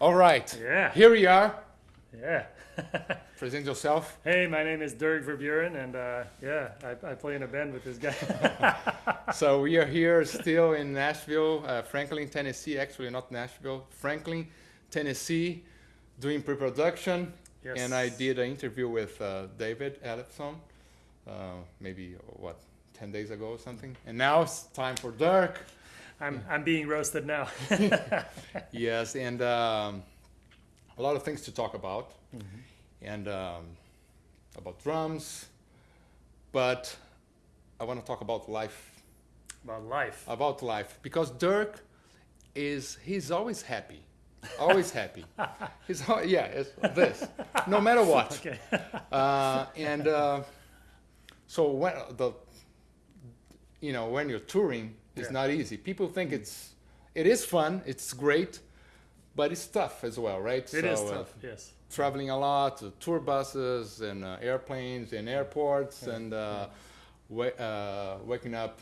All right. Yeah. Here we are. Yeah. Present yourself. hey, my name is Dirk Verbeuren, and uh, yeah, I, I play in a band with this guy. So we are here still in Nashville, uh, Franklin, Tennessee. Actually, not Nashville, Franklin, Tennessee, doing pre-production. yes. And I did an interview with uh, David Ellefson, uh, maybe what, 10 days ago or something. And now it's time for Dirk. I'm I'm being roasted now. yes, and um, a lot of things to talk about, Mm-hmm. and um, about drums, but I want to talk about life, About life. about life, because Dirk is he's always happy, always happy. He's yeah, it's this, no matter what. Okay. Uh, and uh, so when the you know when you're touring, it's Yeah. not easy. People think it's it is fun, it's great, but it's tough as well, right? It is So, uh, tough. yes. traveling a lot, uh, tour buses and uh, airplanes and airports, Yeah. and uh, wa- uh, waking up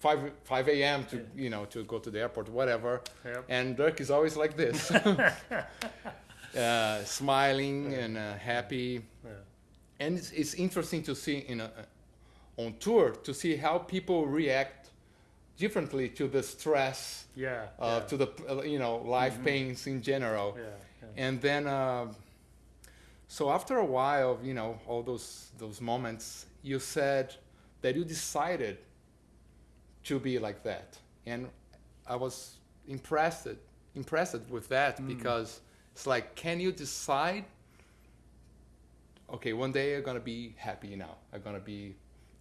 five five a.m. to Yeah. you know to go to the airport, whatever. Yep. And Dirk is always like this, uh, smiling Yeah. and uh, happy Yeah. and it's, it's interesting to see in a, on tour to see how people react differently to the stress Yeah. uh, yeah. to the uh, you know life Mhm. pains in general yeah. yeah. and then uh, so after a while of you know all those those moments you said that you decided to be like that and i was impressed impressed with that Mm. because it's like can you decide okay one day i'm gonna be happy now i'm gonna be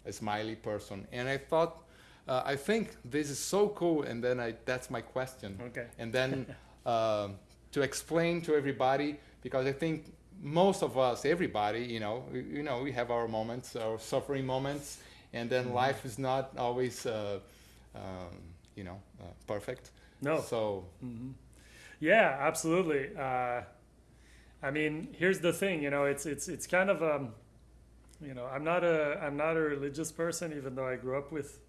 a smiley person and i thought uh, i think this is so cool and then i that's my question Okay. and then um, to explain to everybody because I think most of us, everybody, you know, we, you know, we have our moments, our suffering moments, and then Mhm. life is not always, uh, um, you know, uh, perfect. No. So hmm Yeah, absolutely. Uh, I mean, here's the thing. You know, it's it's it's kind of um, you know, I'm not a I'm not a religious person, even though I grew up with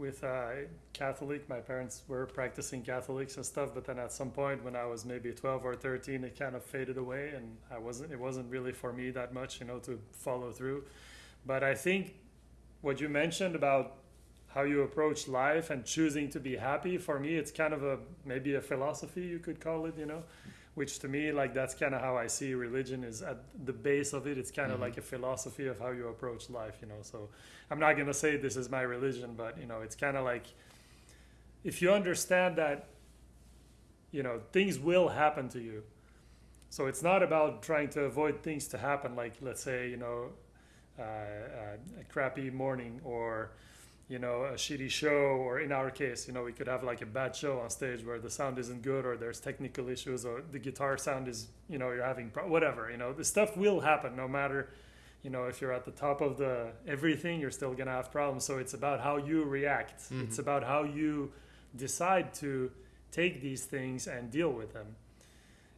with uh, Catholic. My parents were practicing Catholics and stuff, but then at some point when I was maybe 12 or 13, it kind of faded away, and I wasn't. It wasn't really for me that much, you know, to follow through. But I think what you mentioned about how you approach life and choosing to be happy for me it's kind of a maybe a philosophy you could call it you know which to me like that's kind of how i see religion is at the base of it it's kind of Mhm. like a philosophy of how you approach life you know so i'm not going to say this is my religion but you know it's kind of like if you understand that you know things will happen to you so it's not about trying to avoid things to happen like let's say you know uh, uh, a crappy morning or you know a shitty show or in our case you know we could have like a bad show on stage where the sound isn't good or there's technical issues or the guitar sound is you know you're having pro- whatever you know. The stuff will happen no matter you know if you're at the top of the everything you're still gonna have problems. So it's about how you react. It's Mhm. about how you decide to take these things and deal with them.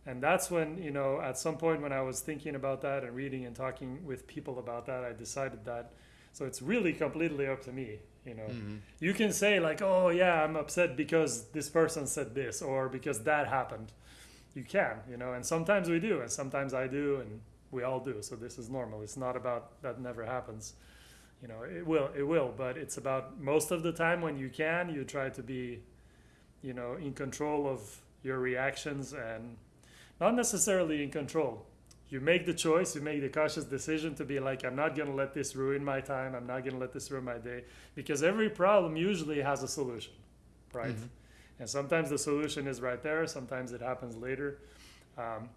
And that's when you know at some point when i was thinking about that and reading and talking with people about that i decided that so it's really completely up to me you know? Mhm. you can say like oh yeah i'm upset because this person said this or because that happened. You can you know and sometimes we do and sometimes i do and we all do so this is normal. It's not about that never happens. You know it will it will but it's about most of the time when you can you try to be you know in control of your reactions and not necessarily in control you make the choice you make the cautious decision to be like i'm not going to let this ruin my time. I'm not going to let this ruin my day because every problem usually has a solution right? Mhm. and sometimes the solution is right there sometimes it happens later. Um,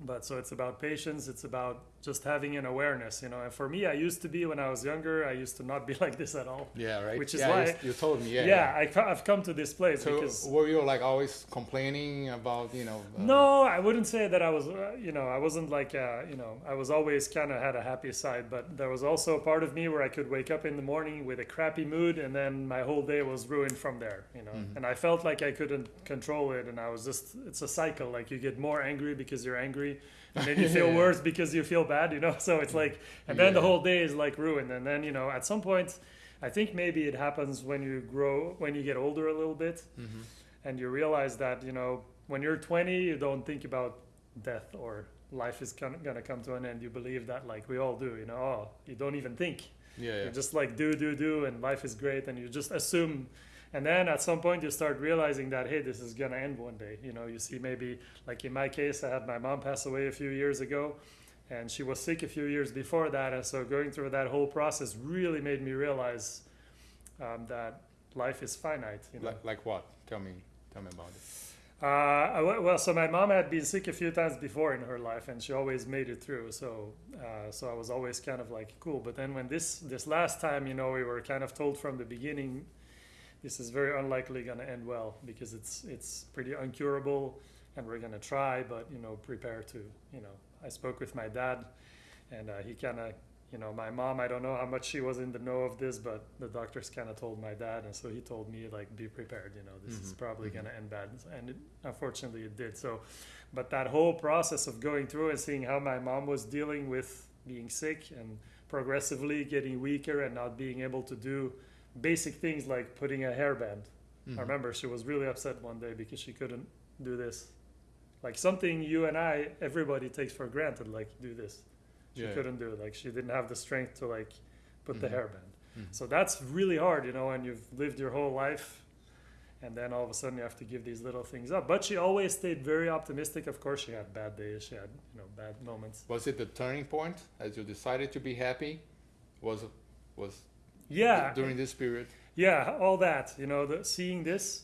but so it's about patience it's about just having an awareness you know and for me i used to be when i was younger i used to not be like this at all yeah, right. Which is yeah, why- you, you told me, yeah. yeah, I, I've come to this place So because were you like always complaining about you know? uh, no, I wouldn't say that I was, uh, you know, I wasn't like, uh, you know, I was always kind of had a happy side, but there was also a part of me where I could wake up in the morning with a crappy mood and then my whole day was ruined from there, you know, Mhm. and I felt like I couldn't control it and I was just, it's a cycle. Like you get more angry because you're angry and then you feel Yeah. worse because you feel bad, you know, so it's like, and then the whole day is like ruined. And then, you know, at some point, I think maybe it happens when you grow, when you get older a little bit mhm. and you realize that you know when you're 20, you don't think about death or life is gonna, gonna come to an end. You believe that, like we all do, you know, oh, you don't even think. Yeah, yeah. You just like do, do, do, and life is great, and you just assume. And then at some point, you start realizing that, hey, this is gonna end one day. You know, you see maybe, like in my case, I had my mom pass away a few years ago, and she was sick a few years before that. And so going through that whole process really made me realize um, that life is finite. You know? Like, like what? Tell me, tell me about it. Uh, well, so my mom had been sick a few times before in her life, and she always made it through. So, uh, so I was always kind of like cool. But then when this this last time, you know, we were kind of told from the beginning, this is very unlikely going to end well because it's it's pretty uncurable, and we're going to try, but you know, prepare to. You know, I spoke with my dad, and uh, he kind of you know, my mom, I don't know how much she was in the know of this, but the doctors kind of told my dad, and so he told me like, be prepared. You know, this is Mhm, probably mhm. gonna end bad, and it, unfortunately, it did. So, but that whole process of going through and seeing how my mom was dealing with being sick and progressively getting weaker and not being able to do basic things like putting a hairband. Mhm. I remember she was really upset one day because she couldn't do this. Like something you and I, everybody takes for granted, like do this. She Yeah, couldn't do it. Like she didn't have the strength to like put the Mhm. hairband. Mhm. So that's really hard, you know, and you've lived your whole life and then all of a sudden you have to give these little things up. But she always stayed very optimistic. Of course she had bad days, she had, you know, bad moments. Was it the turning point as you decided to be happy? Was was Yeah. during this period? Yeah, all that, you know, the, seeing this,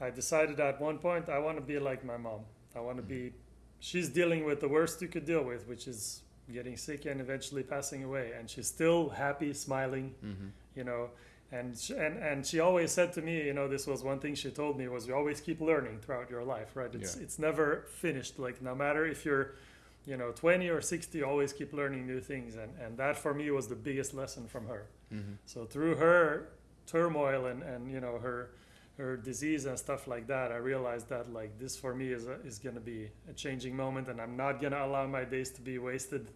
I decided at one point I want to be like my mom. I want to be, she's dealing with the worst you could deal with, which is getting sick and eventually passing away. And she's still happy, smiling, Mm-hmm. you know. And, sh and and she always said to me, you know, this was one thing she told me was you always keep learning throughout your life, right? It's Yeah. it's never finished. Like no matter if you're, you know, 20 or 60, always keep learning new things. And and that for me was the biggest lesson from her. Mm-hmm. So through her turmoil and, and you know her her disease and stuff like that, I realized that like this for me is a, is gonna be a changing moment, and I'm not gonna allow my days to be wasted.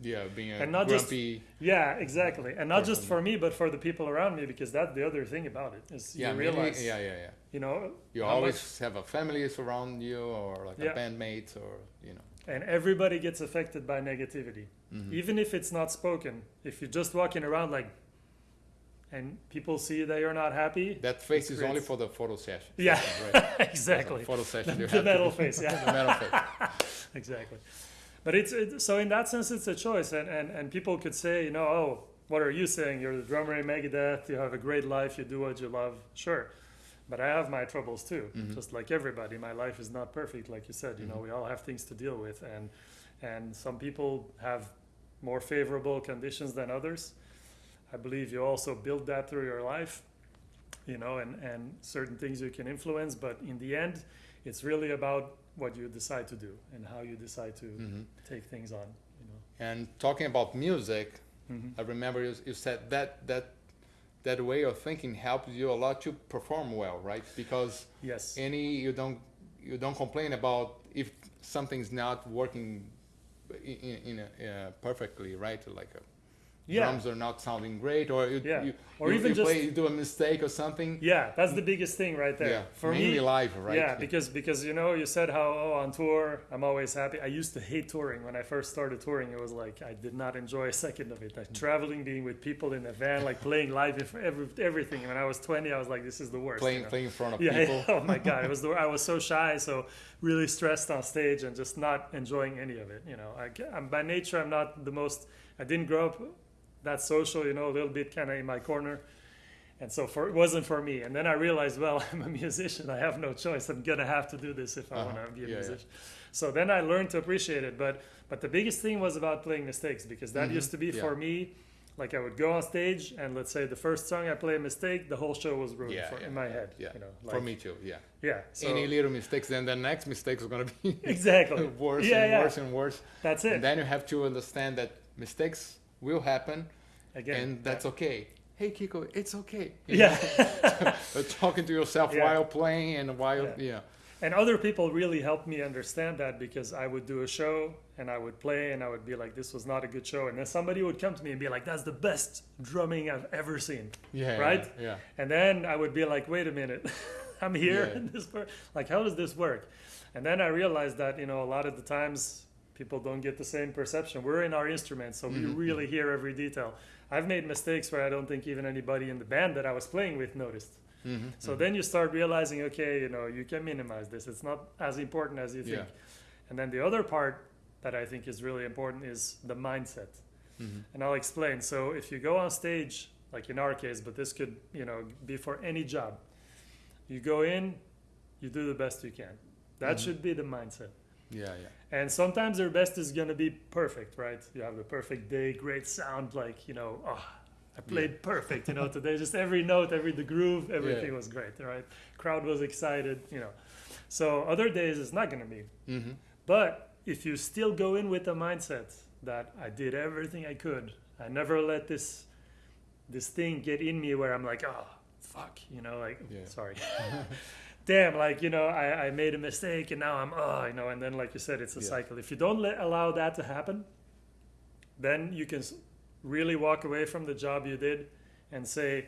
Yeah, being a And not just- grumpy. Yeah, exactly, and not just for me, but for the people around me, because that's the other thing about it is yeah, you realize, yeah, yeah, yeah. you know, You always much- have a family surround you, or like Yeah. a bandmate, or you know. And everybody gets affected by negativity, Mhm. even if it's not spoken. If you're just walking around like, and people see that you're not happy, That face is only for the photo session. Yeah. right? exactly. Photo session. the to metal face, yeah. the metal face. exactly but it's it, so in that sense it's a choice and, and and people could say you know oh what are you saying you're the drummer in megadeth you have a great life you do what you love sure but i have my troubles too Mhm. just like everybody my life is not perfect like you said you know Mhm. we all have things to deal with and and some people have more favorable conditions than others i believe you also build that through your life you know and and certain things you can influence but in the end it's really about what you decide to do and how you decide to Mhm. take things on you know And talking about music, Mhm. I remember you, you said that that that way of thinking helps you a lot to perform well, right? Because yes any you don't you don't complain about if something's not working in, in, a, uh, perfectly, right? Like uh yeah drums are not sounding great, or you, Yeah. you Or you, even you just- play, you do a mistake or something. yeah that's the biggest thing right there Yeah, for mainly me live, right? yeah because because you know you said how oh on tour i'm always happy i used to hate touring when i first started touring it was like i did not enjoy a second of it like mm. traveling being with people in a van like playing live for every, everything when i was 20 i was like this is the worst you playing know? playing in front of yeah, people. oh my god it was the, i was so shy so really stressed on stage and just not enjoying any of it you know I, I, am by nature i'm not the most i didn't grow up that social you know a little bit kind of in my corner and so for it wasn't for me and then i realized well i'm a musician i have no choice i'm gonna have to do this if i Uh-huh. want to be a Yeah, yeah. musician so then i learned to appreciate it but but the biggest thing was about playing mistakes because that Mhm. used to be Yeah. for me like i would go on stage and let's say the first song i play a mistake the whole show was ruined Yeah, for, yeah. in my head Yeah, you know for me too. Yeah. yeah so Any little mistakes, then the next mistake is gonna be exactly worse Yeah, and yeah. worse and worse. that's it And then you have to understand that mistakes will happen, again and that's okay. Hey Kiko, it's okay. You yeah talking to yourself Yeah. while playing and while Yeah. yeah. and other people really helped me understand that because i would do a show and i would play and i would be like this was not a good show and then somebody would come to me and be like that's the best drumming i've ever seen Yeah. Right? Yeah. yeah. and then i would be like wait a minute i'm here Yeah. this like how does this work And then I realized that you know a lot of the times people don't get the same perception. We're in our instrument, so we Mhm. really hear every detail. I've made mistakes where I don't think even anybody in the band that I was playing with noticed. Mhm, So mhm. then you start realizing, okay, you know, you can minimize this. It's not as important as you think. Yeah. And then the other part that I think is really important is the mindset. Mhm. And I'll explain. So if you go on stage, like in our case, but this could, you know, be for any job. You go in, you do the best you can. That Mhm. should be the mindset. Yeah, yeah. And sometimes your best is gonna be perfect, right? You have the perfect day, great sound, like you know, oh, I played perfect, you know, today. Just every note, every the groove, everything Yeah. was great, right? Crowd was excited, you know. So other days it's not gonna be. Mm-hmm. But if you still go in with the mindset that I did everything I could, I never let this this thing get in me where I'm like, oh fuck, you know, like Yeah. sorry. Damn, like you know, I, I made a mistake and now I'm oh, you know, and then like you said, it's a Yeah. cycle. If you don't let, allow that to happen, then you can really walk away from the job you did and say,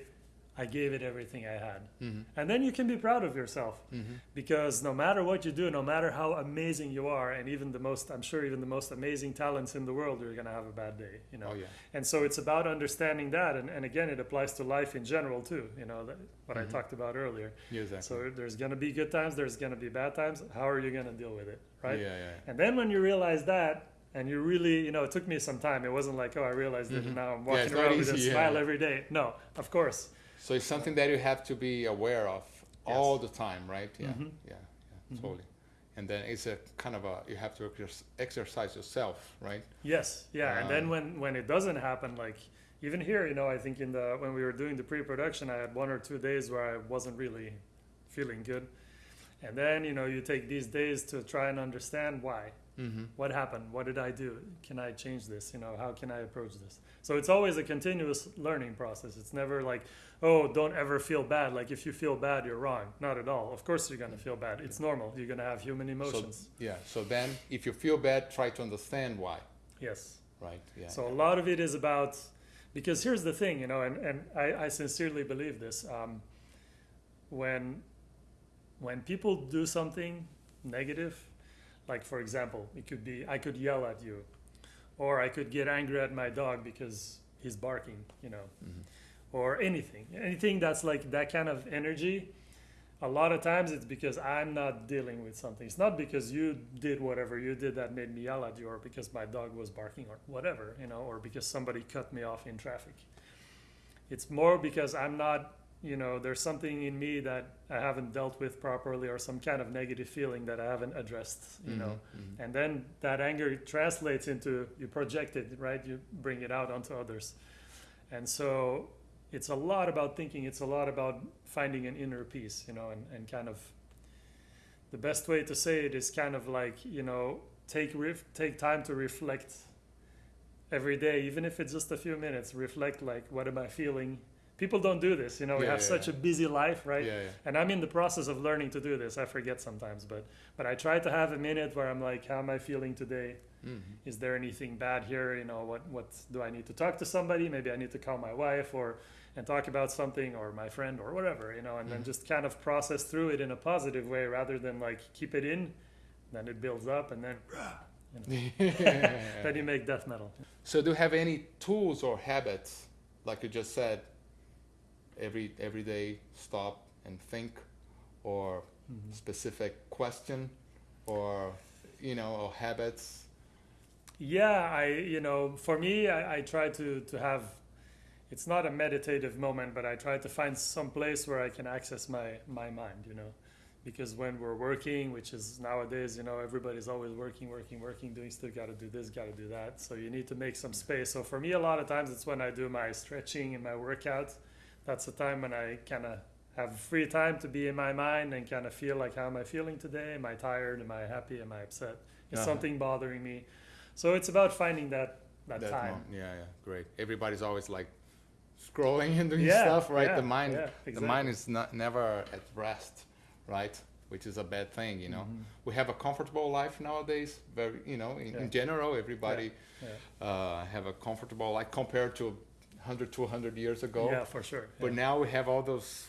I gave it everything I had. Mm-hmm. And then you can be proud of yourself Mm-hmm. because no matter what you do, no matter how amazing you are, and even the most, I'm sure even the most amazing talents in the world, you're gonna have a bad day, you know. Oh yeah. And so it's about understanding that, and, and again, it applies to life in general too. You know, that, what Mhm. I talked about earlier. Yeah, exactly. So there's gonna be good times, there's gonna be bad times. How are you gonna deal with it, right? Yeah, yeah. And then when you realize that, and you really, you know, it took me some time. It wasn't like, oh, I realized it, Mhm. and now I'm walking around with a smile every day. No, of course. So it's something that you have to be aware of Yes. all the time, right? Yeah, Mhm. yeah, yeah, Mhm. totally. And then it's a kind of a you have to exercise yourself, right? Yes, yeah, and then Um, when when it doesn't happen, like even here, you know, I think in the when we were doing the pre-production, I had one or two days where I wasn't really feeling good, and then you know you take these days to try and understand why, Mm-hmm. what happened, what did I do, can I change this, you know, how can I approach this? So it's always a continuous learning process. It's never like, oh, don't ever feel bad. Like if you feel bad, you're wrong. Not at all. Of course you're gonna feel bad. It's normal. You're gonna have human emotions. Yeah. So then, if you feel bad, try to understand why, yes. right? Yeah. So a lot of it is about because here's the thing, you know, and, and I, I sincerely believe this. Um, when when people do something negative, like for example, it could be I could yell at you, or I could get angry at my dog because he's barking, you know, Mhm. or anything, anything that's like that kind of energy. A lot of times it's because I'm not dealing with something. It's not because you did whatever you did that made me yell at you, or because my dog was barking, or whatever, you know, or because somebody cut me off in traffic. It's more because I'm not, you know, there's something in me that I haven't dealt with properly, or some kind of negative feeling that I haven't addressed, you know. Mhm, mhm. And then that anger translates into you project it, right? You bring it out onto others. And so it's a lot about thinking, it's a lot about finding an inner peace, you know, and, and kind of the best way to say it is kind of like, you know, take ref- take time to reflect every day, even if it's just a few minutes, reflect like what am I feeling? People don't do this, you know, we Yeah, have yeah, such yeah. a busy life, right? And I'm in the process of learning to do this. I forget sometimes, but but I try to have a minute where I'm like, how am I feeling today? Mhm. Is there anything bad here? You know, what what do I need to talk to somebody? Maybe I need to call my wife or and talk about something or my friend or whatever, you know, and then Mhm. just kind of process through it in a positive way rather than like keep it in, then it builds up and then then you make death metal. So, do you have any tools or habits, like you just said, every every day stop and think, or Mhm. specific question, or you know, or habits? Yeah, I you know, for me, I, I try to to have. It's not a meditative moment, but I try to find some place where I can access my my mind. You know, because when we're working, which is nowadays, you know, everybody's always working, working, working, doing stuff. Got to do this, got to do that. So you need to make some space. So for me, a lot of times it's when I do my stretching and my workout. That's the time when I kind of have free time to be in my mind and kind of feel like how am I feeling today? Am I tired? Am I happy? Am I upset? Is Uh-huh. something bothering me? So it's about finding that that, That time. yeah, yeah, great. Everybody's always like scrolling and doing Yeah, stuff, right? yeah, the mind, yeah, the mind is not never at rest, right? Which is a bad thing, you know. Mhm. We have a comfortable life nowadays. Very, you know, in, in general, everybody uh, have a comfortable life compared to 100, 200 years ago. Yeah, for sure. But yeah. now we have all those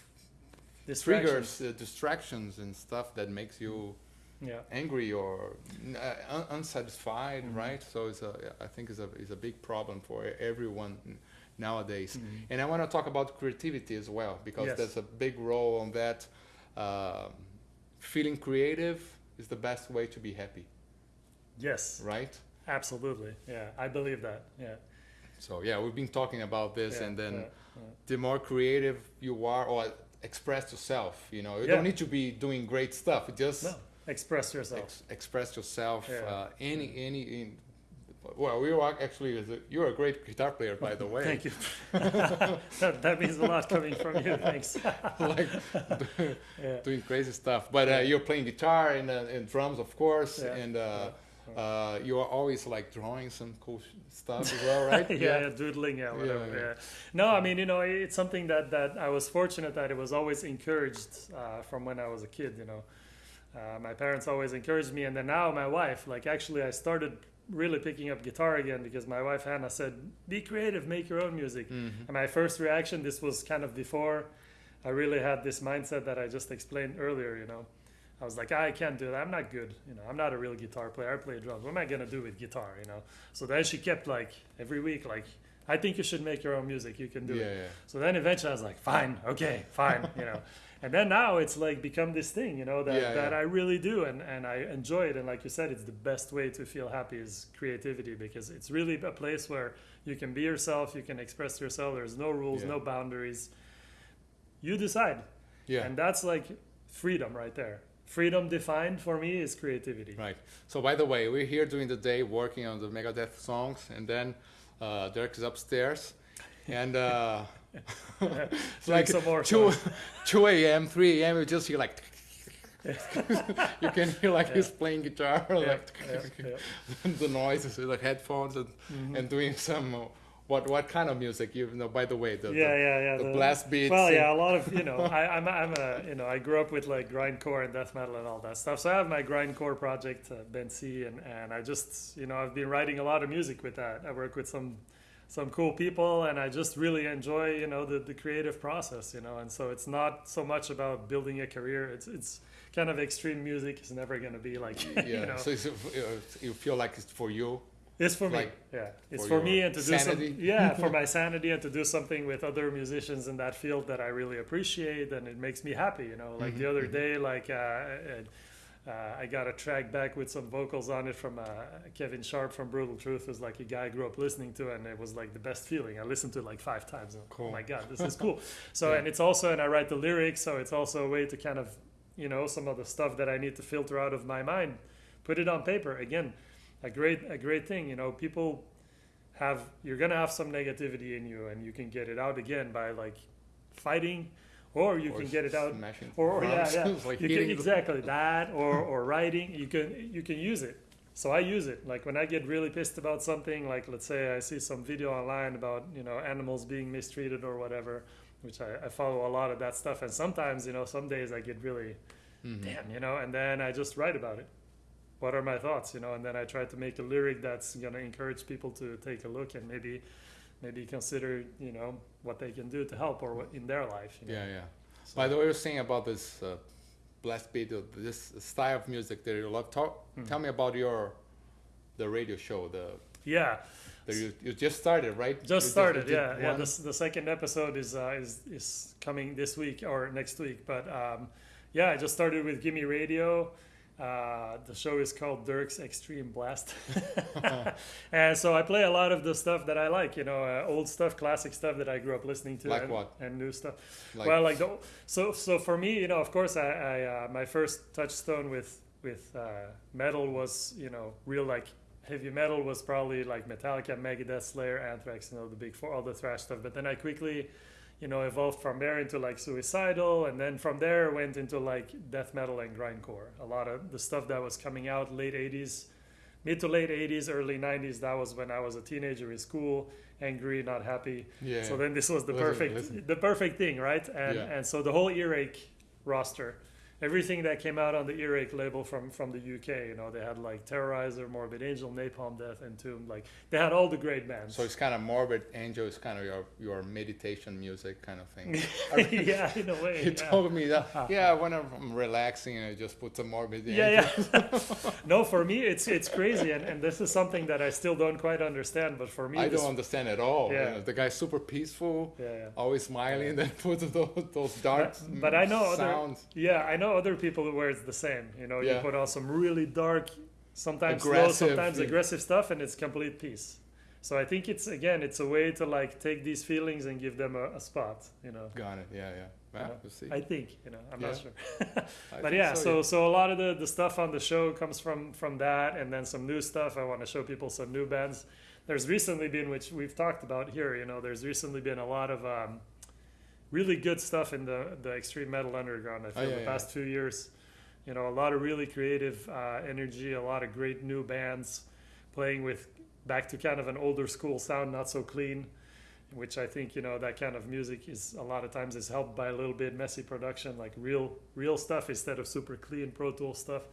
Distractions. triggers, uh, distractions, and stuff that makes you Yeah. angry or uh, un- unsatisfied, Mhm. right? So it's a, I think it's a, it's a big problem for everyone nowadays. Mhm. And I want to talk about creativity as well because Yes. there's a big role on that. Um feeling creative is the best way to be happy, Yes, right? absolutely. Yeah, I believe that. Yeah. So yeah, we've been talking about this, yeah, and then yeah, yeah. the more creative you are, or express yourself. You know, you don't need to be doing great stuff. Just No, express yourself. ex- express yourself. Uh, any any. In, well, we are actually. You're a great guitar player, by the way. Thank you. that, that means a lot coming from you. Thanks. like doing crazy stuff. But uh, you're playing guitar and, uh, and drums, of course, and uh, you are always like drawing some cool stuff as well, right? yeah, yeah, doodling, yeah, whatever. Yeah, Yeah. No, I mean, you know, it's something that that I was fortunate that it was always encouraged uh, from when I was a kid. You know, uh, my parents always encouraged me, and then now my wife. Like, actually, I started really picking up guitar again because my wife Hannah said, "Be creative, make your own music." Mhm. And my first reaction, this was kind of before I really had this mindset that I just explained earlier, you know. I was like, ah, I can't do that. I'm not good. You know, I'm not a real guitar player. I play drums. What am I going to do with guitar, you know? So then she kept like every week, like, I think you should make your own music. You can do Yeah, it. yeah. So then eventually I was like, fine, okay, fine, you know. And then now it's like become this thing, you know, that, Yeah, that. I really do and, and I enjoy it. And like you said, it's the best way to feel happy is creativity because it's really a place where you can be yourself, you can express yourself. There's no rules, no boundaries. You decide. Yeah. And that's like freedom right there. Freedom defined for me is creativity. Right. So by the way, we're here during the day working on the Megadeth songs, and then uh, Dirk is upstairs, and uh, it's like some more two two a.m., three a.m. You just hear like. you can hear like he's playing guitar, Yeah, like yeah, yeah. the noises with the headphones and, Mhm. and doing some what what kind of music you know by the way the, yeah, yeah, yeah. the, the blast beats Well, yeah, a lot of you know, I, I'm I'm a you know, I grew up with like grindcore and death metal and all that stuff. So I have my grindcore project, uh, Bent Sea, and and I just you know I've been writing a lot of music with that. I work with some some cool people, and I just really enjoy you know the the creative process, you know. And so it's not so much about building a career. It's it's kind of extreme music. It's never going to be like yeah you know. so uh, you feel like it's for you It's for me. Yeah, it's for for, me and to do sanity? something. Yeah, for my sanity and to do something with other musicians in that field that I really appreciate, and it makes me happy. You know, like the Mhm, other mhm. day, like uh, uh, I got a track back with some vocals on it from uh, Kevin Sharp from Brutal Truth. Was like a guy I grew up listening to, and it was like the best feeling. I listened to it like five times. And, Cool. Oh my god, this is cool. So Yeah. and it's also, and I write the lyrics, so it's also a way to kind of, you know, some of the stuff that I need to filter out of my mind, put it on paper. Again, a great a great thing. You know, people have you're gonna have some negativity in you, and you can get it out again by like fighting, or you or can get it out or, or yeah, yeah. Like you can, exactly that, or or writing. You can you can use it. So I use it. Like when I get really pissed about something, like let's say I see some video online about you know animals being mistreated or whatever, which I, I follow a lot of that stuff. And sometimes you know some days I get really Mhm. damn you know, and then I just write about it. What are my thoughts, you know? And then I try to make a lyric that's gonna encourage people to take a look and maybe maybe consider you know what they can do to help or what in their life. You know? yeah yeah So- by the way you're saying about this uh, blast beat uh, this style of music that you love talk Mhm. tell me about your the radio show the yeah. that you, you just started right You Just started, did yeah, yeah. The, the second episode is uh, is is coming this week or next week, but um, yeah, I just started with Gimme Radio. Uh, the show is called Dirk's Extreme Blast, and so I play a lot of the stuff that I like, you know, uh, old stuff, classic stuff that I grew up listening to, Like and, what? and new stuff. like, well, like the, so so for me, you know, of course, I, I uh, my first touchstone with with uh, metal was you know real like heavy metal was probably like Metallica, Megadeth, Slayer, Anthrax, you know, the big four, all the thrash stuff. But then I quickly, you know, evolved from there into like suicidal, and then from there went into like death metal and grindcore. A lot of the stuff that was coming out late '80s, mid to late '80s, early '90s. That was when I was a teenager in school, angry, not happy. yeah So then this was the Listen, perfect listen. the perfect thing, right? And Yeah. and so the whole earache roster everything that came out on the earache label from from the uk you know they had like terrorizer morbid angel napalm death entombed like they had all the great bands So it's kind of morbid angel is kind of your your meditation music kind of thing. yeah in a way you yeah. told me that. Yeah, when I'm relaxing, I just put some morbid angel. yeah yeah no for me it's it's crazy and, and this is something that i still don't quite understand but for me I don't understand at all. you Yeah. know, the guy's super peaceful, yeah yeah always smiling, then puts those, those dark But- but I know other- sounds. Yeah, I know other people where it's the same. You know, you put on some really dark, sometimes slow, Aggressive, sometimes yeah. aggressive stuff, and it's complete peace. So I think it's again, it's a way to like take these feelings and give them a, a spot. You know, Got it. Yeah, yeah. Well, Yeah. we'll see. I think you know, I'm not sure, but yeah. So so a lot of the the stuff on the show comes from from that, and then some new stuff. I want to show people some new bands. There's recently been, which we've talked about here. You know, there's recently been a lot of. Um, really good stuff in the, the extreme metal underground. I feel Oh, yeah, the yeah. past few years, you know, a lot of really creative uh, energy, a lot of great new bands playing with back to kind of an older school sound, not so clean, which I think you know that kind of music is a lot of times is helped by a little bit messy production, like real real stuff instead of super clean Pro Tool stuff.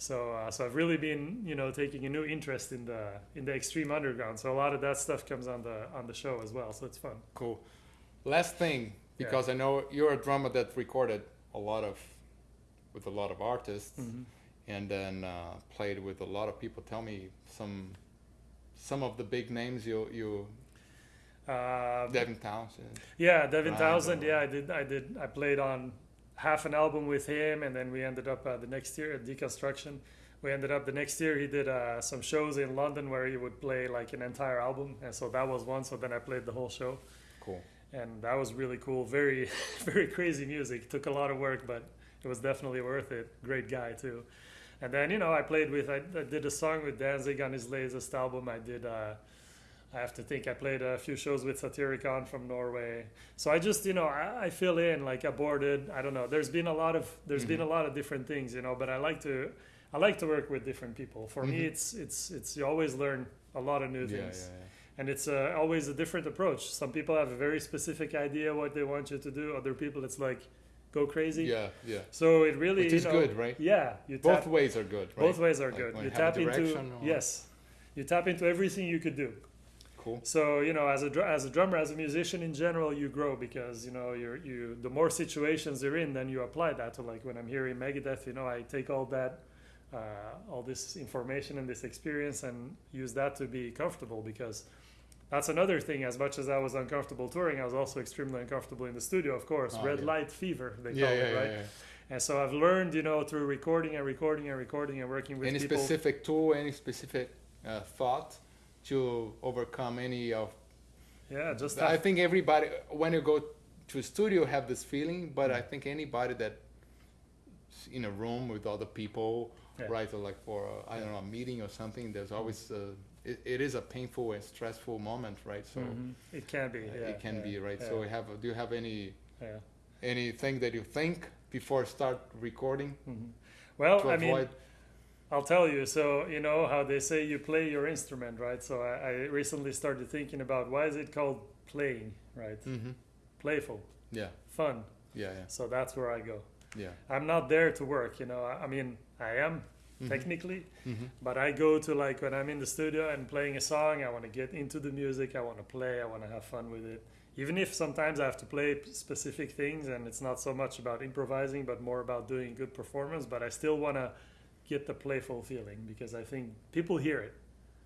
So, uh, so I've really been, you know, taking a new interest in the in the extreme underground. So a lot of that stuff comes on the on the show as well. So it's fun. Cool. Last thing. Because I know you're a drummer that recorded a lot of, with a lot of artists, Mm-hmm. and then uh, played with a lot of people. Tell me some, some of the big names you you. Uh, Devin Townsend. Yeah, Devin Right, Townsend. or- Yeah, I did. I did. I played on half an album with him, and then we ended up uh, the next year at Deconstruction. We ended up the next year. He did uh, some shows in London where he would play like an entire album, and so that was one. So then I played the whole show, Cool. And that was really cool. Very, very crazy music. Took a lot of work, but it was definitely worth it. Great guy too. And then you know I played with. I, I did a song with Danzig on his latest album. I did. Uh, I have to think. I played a few shows with Satyricon from Norway. So I just, you know, I, I fill in like aborted. I don't know. There's been a lot of there's been a Mm-hmm. lot of different things, you know. But I like to I like to work with different people. For me, Mhm. it's it's it's you always learn a lot of new Yeah, yeah, things, yeah. And it's uh, always a different approach. Some people have a very specific idea what they want you to do. Other people, it's like go crazy. Yeah, yeah. So it really Which you is know, good, right? Yeah, you Both tap, ways are good, right? both ways are Like good. You you tap into or- yes, you tap into everything you could do. Cool. So you know, as a as a drummer, as a musician in general, you grow because you know you're you the more situations you're in, then you apply that to like when I'm here in Megadeth, you know, I take all that, uh, all this information and this experience and use that to be comfortable because that's another thing. As much as I was uncomfortable touring, I was also extremely uncomfortable in the studio. Of course, Oh, red yeah. light fever they call Yeah, it, right? yeah, yeah. And so I've learned, you know, through recording and recording and recording and working with Any people. specific tool, any specific uh, thought to overcome any of yeah, just I think everybody, when you go to a studio, have this feeling. But Mm. I think anybody that in a room with other people, Yeah. right, or like for a, I don't know a meeting or something, there's always uh it, it is a painful and stressful moment, right? So Mhm. It can be. Yeah, it can yeah, be, right? yeah, So we have, do you have any anything that you think before start recording Mhm. Well, to I mean, avoid? I'll tell you. So you know how they say you play your instrument, right? So I, I recently started thinking about why is it called playing, right? hmm Playful, Yeah, fun. yeah, yeah, So that's where I go. yeah. I'm not there to work, you know. I, I mean, I am Mhm. technically, hmm but I go to like when I'm in the studio and playing a song. I want to get into the music. I want to play. I want to have fun with it. Even if sometimes I have to play specific things and it's not so much about improvising, but more about doing good performance. But I still want to get the playful feeling because I think people hear it.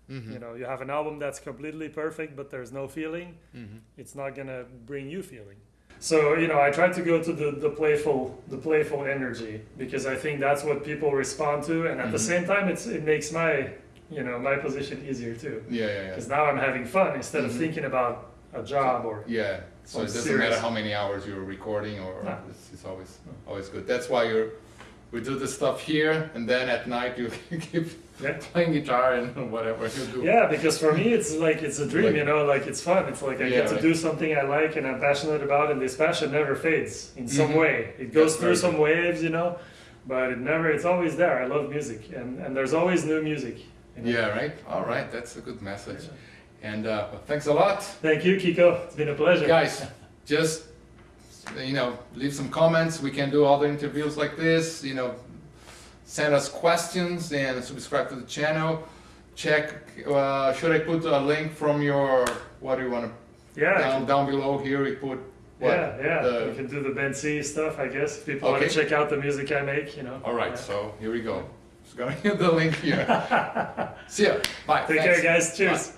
hmm You know, you have an album that's completely perfect, but there's no feeling. hmm It's not gonna bring you feeling. So you know, I try to go to the, the playful the playful energy because I think that's what people respond to, and at the Mhm. same time, it's it makes my you know my position easier too Yeah, yeah, yeah. because now I'm having fun instead Mhm. of thinking about a job or Yeah, so I'm it doesn't serious. matter how many hours you're recording, or No. it's, it's always No. always good. That's why you're we do the stuff here, and then at night you keep Yeah. playing guitar and whatever you do. yeah because for me it's like it's a dream Like- you know like it's fun it's like I Yeah, get to right. do something I like and I'm passionate about and this passion never fades in some Mhm. way it goes That's through some waves you know but it never it's always there I love music and and there's always new music you know? Yeah, right. All right, that's a good message. And uh, thanks a lot, thank you Kiko it's been a pleasure guys. Just you know, leave some comments. We can do other interviews like this. You know, send us questions and subscribe to the channel. Check. Uh, should I put a link from your? What do you want to? Yeah, Down down below here, we put. What, yeah, yeah. the- we can do the Bent Sea stuff, I guess. If people want to check out the music I make, you know. All right. Yeah. So here we go. Just gonna hit the link here. See ya. Bye. Take Thanks. care, guys. Cheers. Bye.